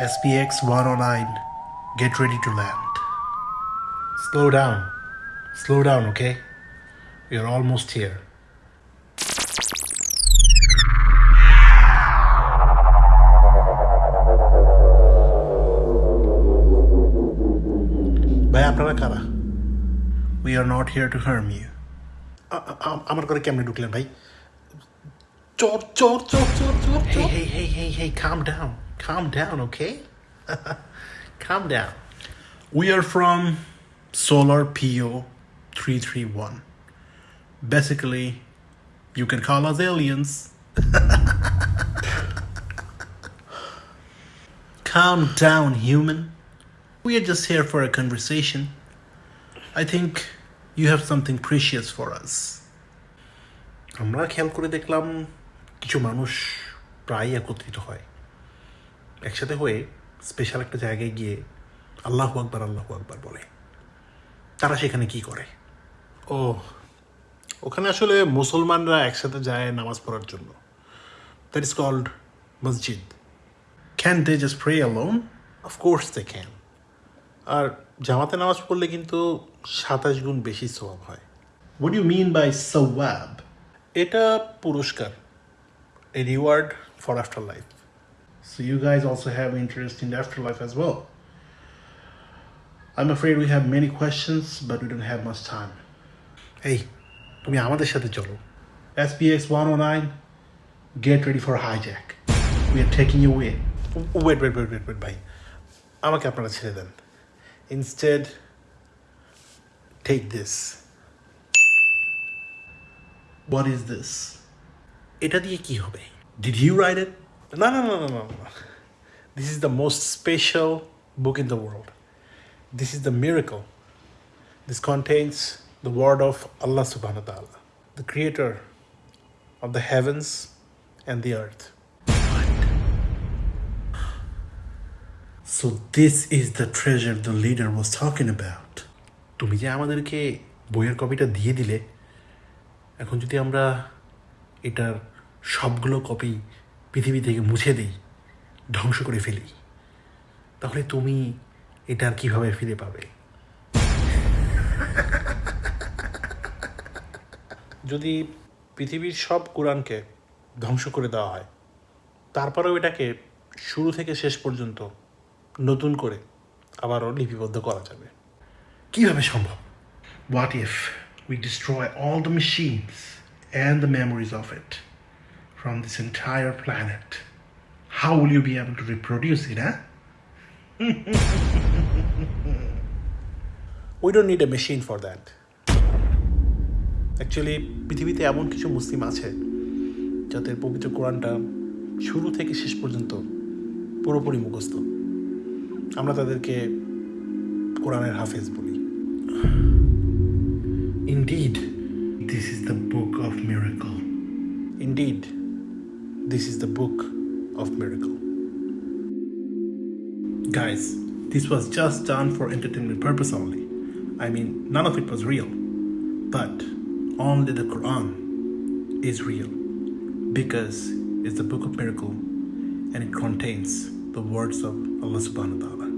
SPX 109, get ready to land. Slow down. Slow down, okay? You're almost here. আপনারা কারা we are not here to harm you আমার করে কেমনে ঢুকলেন ভাই চোর চোর চোর চোর চোর hey hey hey hey hey calm down calm down okay calm down we are from solar po 331 basically you can call us aliens calm down human We are just here for a conversation. I think you have something precious for us. আমরা খেয়াল করে দেখলাম কিছু মানুষ প্রায় একত্রিত হয়। একসাথে হয়ে স্পেশাল একটা জায়গায় গিয়ে আল্লাহু আকবার আল্লাহু আকবার বলে। তারা সেখানে কি করে? ও ওখানে আসলে মুসলমানরা একসাথে যায় নামাজ পড়ার জন্য। That is called masjid can they just pray alone of course they can আর জামাতে নামাজ পড়লে কিন্তু সাতাশ গুণ বেশি সওয়াব হয় What what you mean by sawab এটা পুরস্কার a reward for afterlife. So you guys also have interest in the afterlife as well. I'm afraid we have many questions, but we don't have much time. Hey, তুমি আমাদের সাথে চলো SPX 109 get ready for hijack. We are taking you away. Wait, wait, wait, wait, wait, ভাই আমাকে আপনারা ছেড়ে দেন Instead, take this. What is this? এটা দিয়ে কি হবে Did you write it? No, no, no, no, no, no. This is the most special book in the world. This is the miracle. This contains the word of Allah subhanahu wa ta'ala, the creator of the heavens and the earth. So this is the treasure the leader was talking about. তুমি যে আমাদেরকে বইয়ের কপিটা দিয়ে দিলে, এখন যদি আমরা এটার সবগুলো কপি পৃথিবী থেকে মুছে দিই, ধ্বংস করে ফেলি, তাহলে তুমি এটার কীভাবে ফিরে পাবে যদি পৃথিবীর সব কোরআনকে ধ্বংস করে দেওয়া হয়, তারপরেও এটাকে শুরু থেকে শেষ পর্যন্ত নতুন করে আবারও লিপিবদ্ধ করা যাবে। কীভাবে সম্ভব? What if we destroy all the machines and the memories of it from this entire planet how will you be able to reproduce it হ্যাঁ we don't need a machine for that actually পৃথিবীতে এমন কিছু মুসলিম আছে যাদের পবিত্র কোরআনটা শুরু থেকে শেষ পর্যন্ত পুরোপুরি মুখস্থ। আমরা তাদেরকে কোরআনের হাফেজ বলি Indeed, this is the book of miracle. Indeed, this is the book of miracle. Guys, this was just done for entertainment purpose only. I mean, none of it was real. But only the Quran is real because it's the book of miracle and it contains the words of Allah subhanahu wa ta'ala.